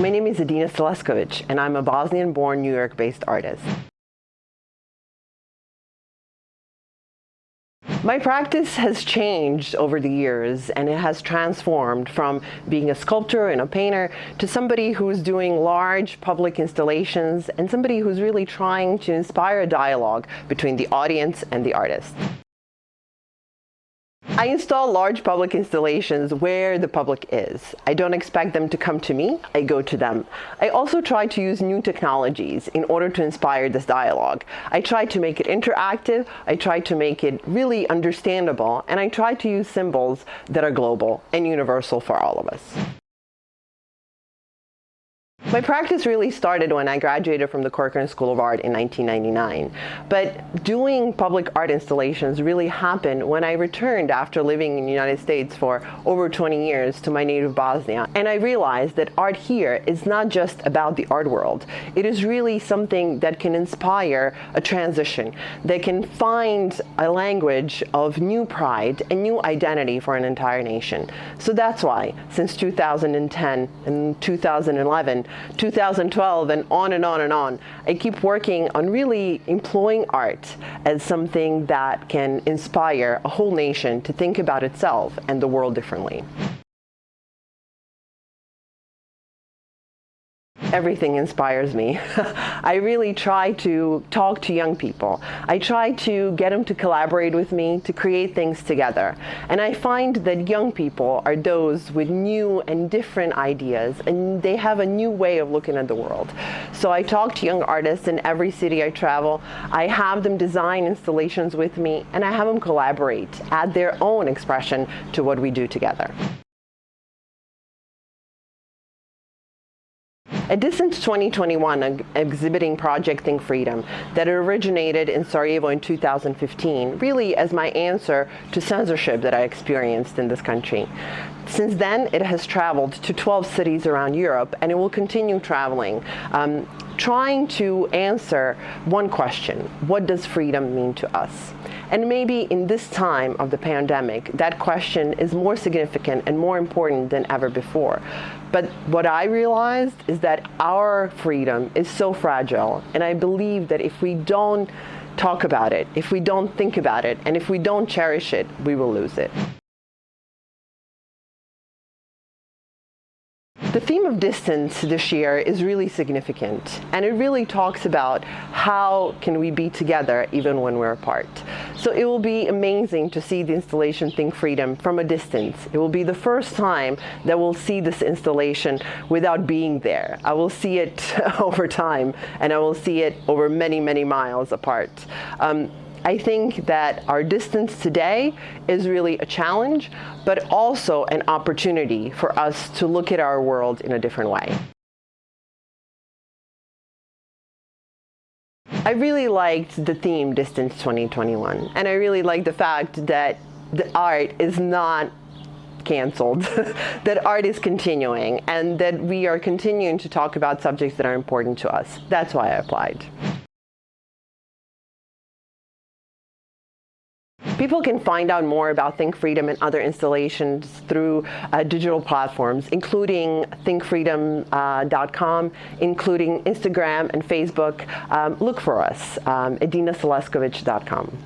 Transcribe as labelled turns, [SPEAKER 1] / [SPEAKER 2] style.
[SPEAKER 1] My name is Edina Seleskovic, and I'm a Bosnian-born New York-based artist. My practice has changed over the years and it has transformed from being a sculptor and a painter to somebody who's doing large public installations and somebody who's really trying to inspire a dialogue between the audience and the artist. I install large public installations where the public is. I don't expect them to come to me, I go to them. I also try to use new technologies in order to inspire this dialogue. I try to make it interactive, I try to make it really understandable, and I try to use symbols that are global and universal for all of us. My practice really started when I graduated from the Corcoran School of Art in 1999. But doing public art installations really happened when I returned after living in the United States for over 20 years to my native Bosnia. And I realized that art here is not just about the art world. It is really something that can inspire a transition, that can find a language of new pride and new identity for an entire nation. So that's why, since 2010 and 2011, 2012 and on and on and on. I keep working on really employing art as something that can inspire a whole nation to think about itself and the world differently. Everything inspires me. I really try to talk to young people. I try to get them to collaborate with me to create things together. And I find that young people are those with new and different ideas and they have a new way of looking at the world. So I talk to young artists in every city I travel. I have them design installations with me and I have them collaborate, add their own expression to what we do together. Distance 2021 exhibiting Project Think Freedom that originated in Sarajevo in 2015, really as my answer to censorship that I experienced in this country. Since then, it has traveled to 12 cities around Europe and it will continue traveling. Um, trying to answer one question, what does freedom mean to us? And maybe in this time of the pandemic, that question is more significant and more important than ever before. But what I realized is that our freedom is so fragile, and I believe that if we don't talk about it, if we don't think about it, and if we don't cherish it, we will lose it. The theme of distance this year is really significant and it really talks about how can we be together even when we're apart. So it will be amazing to see the installation Think Freedom from a distance. It will be the first time that we'll see this installation without being there. I will see it over time and I will see it over many, many miles apart. Um, I think that our distance today is really a challenge, but also an opportunity for us to look at our world in a different way. I really liked the theme Distance 2021, and I really like the fact that the art is not canceled, that art is continuing, and that we are continuing to talk about subjects that are important to us. That's why I applied. People can find out more about Think Freedom and other installations through uh, digital platforms, including thinkfreedom.com, uh, including Instagram and Facebook. Um, look for us, um, edinaseleskovic.com.